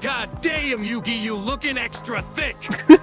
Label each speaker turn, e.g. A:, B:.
A: God damn, Yugi, you looking extra thick!